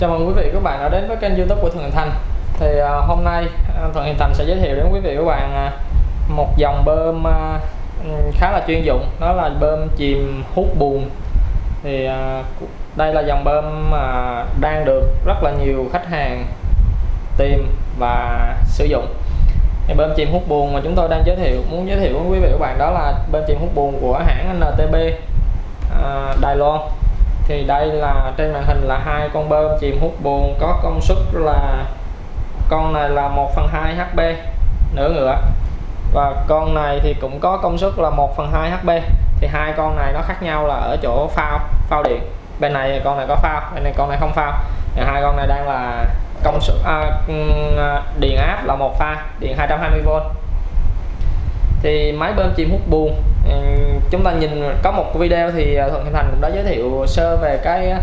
Chào mừng quý vị các bạn đã đến với kênh youtube của Thuận Hình Thành. Thì uh, hôm nay uh, Thuận Thành sẽ giới thiệu đến quý vị các bạn uh, một dòng bơm uh, khá là chuyên dụng. Đó là bơm chìm hút bùn. Thì uh, đây là dòng bơm uh, đang được rất là nhiều khách hàng tìm và sử dụng. Thì bơm chìm hút bùn mà chúng tôi đang giới thiệu muốn giới thiệu với quý vị các bạn đó là bơm chìm hút bùn của hãng NTB uh, Đài Loan thì đây là trên màn hình là hai con bơm chìm hút bùn có công suất là con này là 1 phần 2 HP nửa ngựa. Và con này thì cũng có công suất là 1 phần 2 HP thì hai con này nó khác nhau là ở chỗ phao phao điện. Bên này con này có phao bên này con này không phao. Thì hai con này đang là công suất à, ừ, à điện áp là một pha điện 220V thì máy bơm chìm hút buồn chúng ta nhìn có một video thì à, Thuận hình Thành cũng đã giới thiệu sơ về cái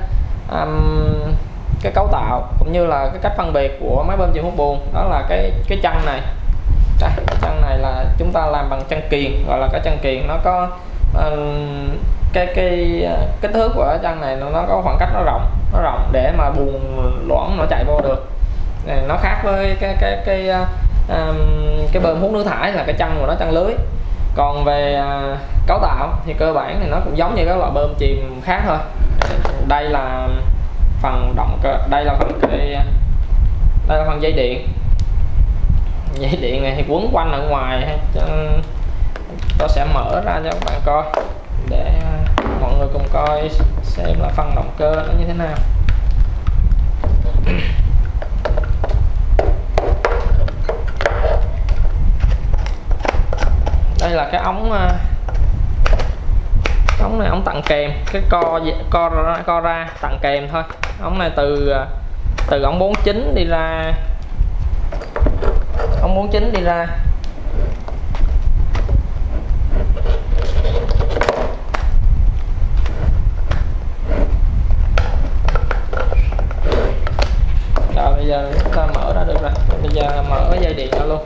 um, cái cấu tạo cũng như là cái cách phân biệt của máy bơm chịu hút bùn. Đó là cái cái chân này. Đây, cái chân này là chúng ta làm bằng chân kiền gọi là cái chân kiền. Nó có um, cái cái kích thước của chân này nó có khoảng cách nó rộng nó rộng để mà bùn loãng nó chạy vô được. Nó khác với cái cái cái um, cái bơm hút nước thải là cái chân của nó chân lưới còn về à, cấu tạo thì cơ bản thì nó cũng giống như các loại bơm chìm khác thôi. Đây là phần động cơ, đây là phần cái, đây là phần dây điện. Dây điện này thì quấn quanh ở ngoài tôi sẽ mở ra cho các bạn coi, để mọi người cùng coi xem là phần động cơ nó như thế nào. Đây là cái ống ờ, ống này ống tặng kèm cái co co ra, co ra tặng kèm thôi. Ống này từ ờ, từ ống 49 đi ra ống 49 đi ra. Rồi bây giờ chúng ta mở ra được rồi. Bây giờ mở dây điện ra luôn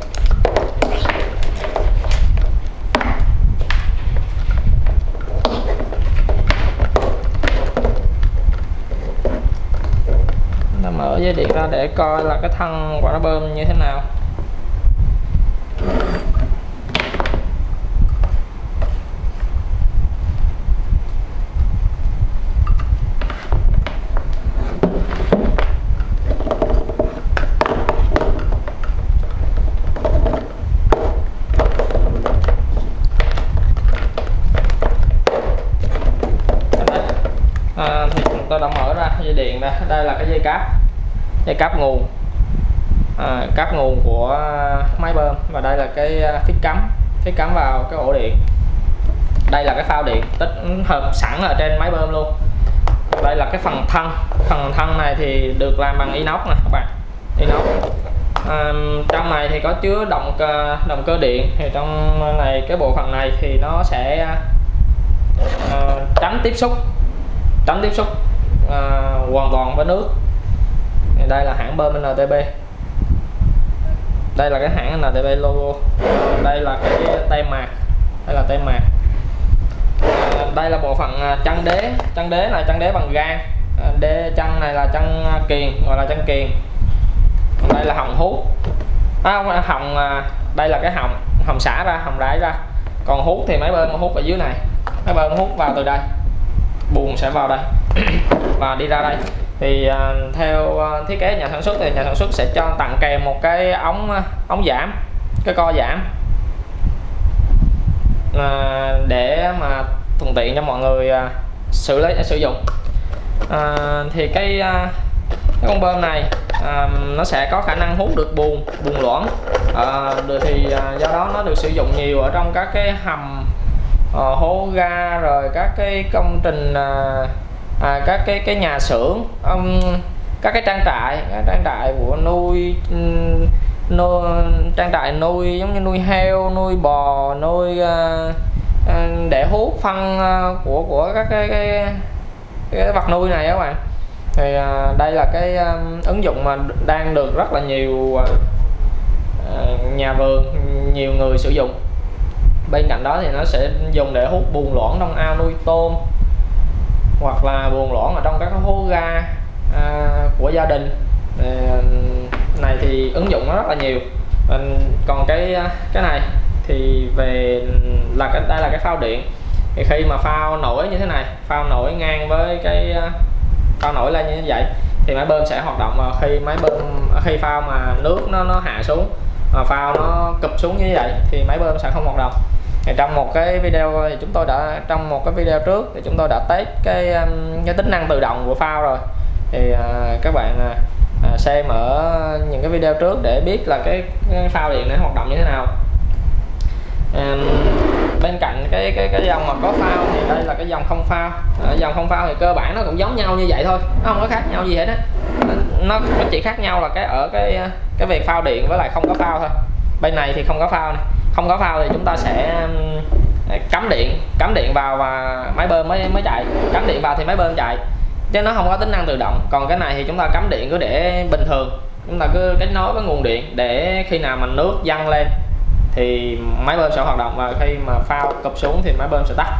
mở dây điện ra để coi là cái thân quả bơm như thế nào. À, thì tôi đã mở ra dây điện ra đây là cái dây cáp dây cáp nguồn. À, cáp nguồn của máy bơm và đây là cái à, phích cắm phích cắm vào cái ổ điện. Đây là cái phao điện tích hợp sẵn ở trên máy bơm luôn. Đây là cái phần thân. Phần thân này thì được làm bằng inox nè các bạn. Inox. À, trong này thì có chứa động cơ động cơ điện. Thì trong này cái bộ phận này thì nó sẽ à, tránh tiếp xúc tránh tiếp xúc à, hoàn toàn với nước đây là hãng bơm NTB đây là cái hãng NTB logo đây là cái tay mạc. Đây là tay mạc. À, đây là bộ phận à, chân đế. Chân đế là chân đế bằng gan à, đế chân này là chân à, kiền gọi là chân kiền đây là hồng hút à, không à, hồng đây là cái hồng hồng xả ra hồng rải ra. Còn hút thì máy bơm hút ở dưới này. Máy bơm hút vào từ đây. Buồn sẽ vào đây. Và đi ra đây thì uh, theo uh, thiết kế nhà sản xuất thì nhà sản xuất sẽ cho tặng kèm một cái ống à, ống giảm cái co giảm. Để mà thuận tiện cho mọi người xử lý sử dụng. À, thì cái, cái con bơm này à, nó sẽ có khả năng hút được bùn bùn loãng. À, thì do đó nó được sử dụng nhiều ở trong các cái hầm uh, hố ga rồi các cái công trình à, các cái cái nhà xưởng um, các cái trang trại các trang trại của nuôi nuôi trang trại nuôi giống như nuôi heo nuôi bò nuôi uh, để hút phân uh, của của các cái, cái cái vật nuôi này các bạn. Thì uh, đây là cái um, ứng dụng mà đang được rất là nhiều uh, nhà vườn nhiều người sử dụng. Bên cạnh đó thì nó sẽ dùng để hút bùn loãng trong ao nuôi tôm hoặc là buồn loãng ở trong các hố ga à, của gia đình. Này thì ứng dụng nó rất là nhiều. Còn cái à, cái này thì về là cái đây là cái phao điện. Thì khi mà phao nổi như thế này phao nổi ngang với cái à, phao nổi lên như vậy thì máy bơm sẽ hoạt động và khi máy bơm khi phao mà nước nó nó hạ xuống mà phao nó cụp xuống như vậy thì máy bơm sẽ không hoạt động thì trong một cái video thì chúng tôi đã trong một cái video trước thì chúng tôi đã test cái um, cái tính năng tự động của phao rồi. Thì à, các bạn à, à, xem ở những cái video trước để biết là cái, cái phao điện nó hoạt động như thế nào. À, bên cạnh cái cái cái dòng mà có phao thì đây là cái dòng không phao à, dòng không phao thì cơ bản nó cũng giống nhau như vậy thôi nó không có khác nhau gì hết á. Nó, nó chỉ khác nhau là cái ở cái à, cái việc phao điện với lại không có phao thôi. Bên này thì không có phao này không có phao thì chúng ta sẽ um, à, cắm điện cắm điện vào và máy bơm mới mới chạy. Cắm điện vào thì máy bơm chạy chứ nó không có tính năng tự động. Còn cái này thì chúng ta cắm điện cứ để bình thường. Chúng ta cứ kết nối với nguồn điện để khi nào mà nước dâng lên thì máy bơm sẽ hoạt động và khi mà phao cụp xuống thì máy bơm sẽ tắt.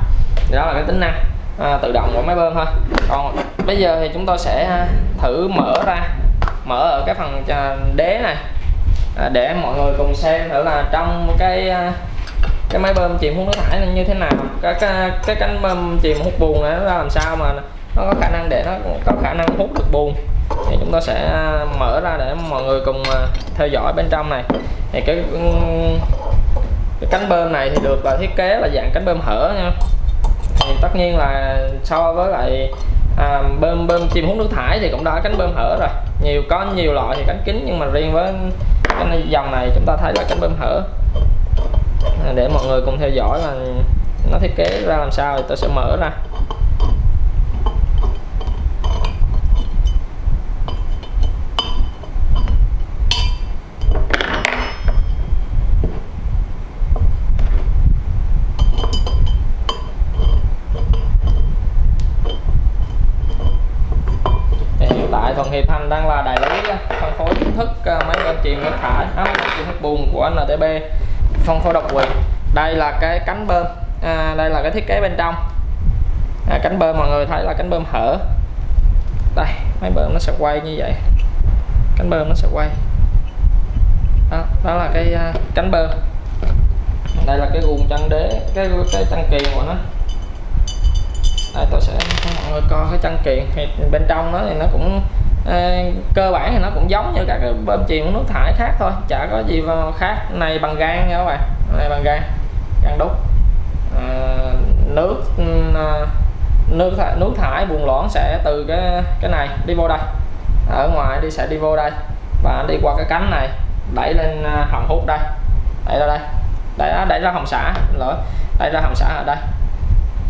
Đó là cái tính năng à, tự động của máy bơm thôi. Còn bây giờ thì chúng tôi sẽ à, thử mở ra mở ở cái phần à, đế này à, để mọi người cùng xem thử là trong cái à, cái máy bơm chìm hút nước thải như thế nào. Cái cái, cái cánh bơm chìm hút bùn này nó làm sao mà nó có khả năng để nó có khả năng hút được bùn. Thì chúng ta sẽ à, mở ra để mọi người cùng à, theo dõi bên trong này. Thì cái cái cánh bơm này thì được là thiết kế là dạng cánh bơm hở nha. Thì tất nhiên là so với lại à, bơm bơm chim hút nước thải thì cũng đã cánh bơm hở rồi. Nhiều có nhiều loại thì cánh kính nhưng mà riêng với cái dòng này chúng ta thấy là cánh bơm hở để mọi người cùng theo dõi là nó thiết kế ra làm sao thì tôi sẽ mở ra. Hiệp Thành đang là đại lý ờ, phân phối chính thức ờ, máy bơm chìm nước thải máy bơm chìm nước bùn của NTB phân phối độc quyền. Đây là cái cánh bơm. À, đây là cái thiết kế bên trong. À, cánh bơm mọi người thấy là cánh bơm hở. Đây máy bơm nó sẽ quay như vậy. Cánh bơm nó sẽ quay. Đó, đó là cái uh, cánh bơm. Đây là cái guồng chân đế cái cái chân kiền của nó. Đây tôi sẽ cho mọi người coi cái chân kiềng thì bên trong nó thì nó cũng Ờ, cơ bản thì nó cũng giống như các cái bơm chìm nước thải khác thôi. Chả có gì khác. Này bằng gan nha các bạn. Này bằng gan. Gan đúc. À, nước ừ, nước thải, nước thải buồn loãng sẽ từ cái cái này đi vô đây. Ở ngoài đi sẽ đi vô đây. Và đi qua cái cánh này đẩy lên à, hầm hút đây. Đẩy ra đây. Đẩy đẩy ra hồng xả. Lỗi đẩy ra hồng xả ở đây.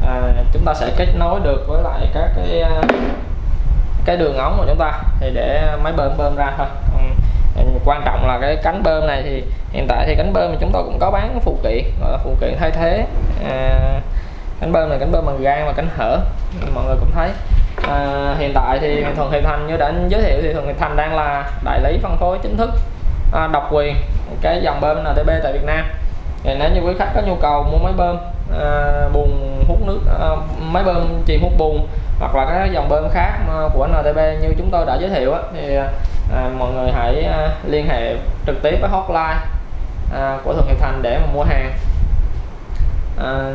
À, chúng ta sẽ kết nối được với lại các cái à, cái đường ống của chúng ta thì để máy bơm bơm ra thôi. Ừ. Ừ, quan trọng là cái cánh bơm này thì hiện tại thì cánh bơm mà chúng tôi cũng có bán phụ kiện gọi là phụ kiện thay thế. À, cánh bơm này cánh bơm bằng gan và cánh hở mọi người cũng thấy. À, hiện tại thì thuận thị thành như đã giới thiệu thì thuận thị thành đang là đại lý phân phối chính thức à, độc quyền cái dòng bơm NTB tại Việt Nam. Thì nếu như quý khách có nhu cầu mua máy bơm Ờ, bùn hút nước ờ, máy bơm chìm hút bùn hoặc là các dòng bơm khác của NTB như chúng tôi đã giới thiệu á, thì à, mọi người hãy à, liên hệ trực tiếp với hotline à, của Thuận Hiệp Thành để mà mua hàng. À,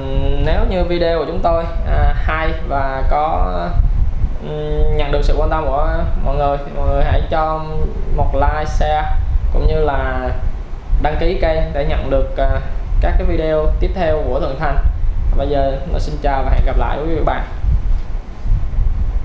nếu như video của chúng tôi à, hay và có um, nhận được sự quan tâm của mọi người thì mọi người hãy cho một like share cũng như là đăng ký kênh để nhận được các cái video tiếp theo của Thuận Thành bây giờ xin chào và hẹn gặp lại quý vị và các bạn.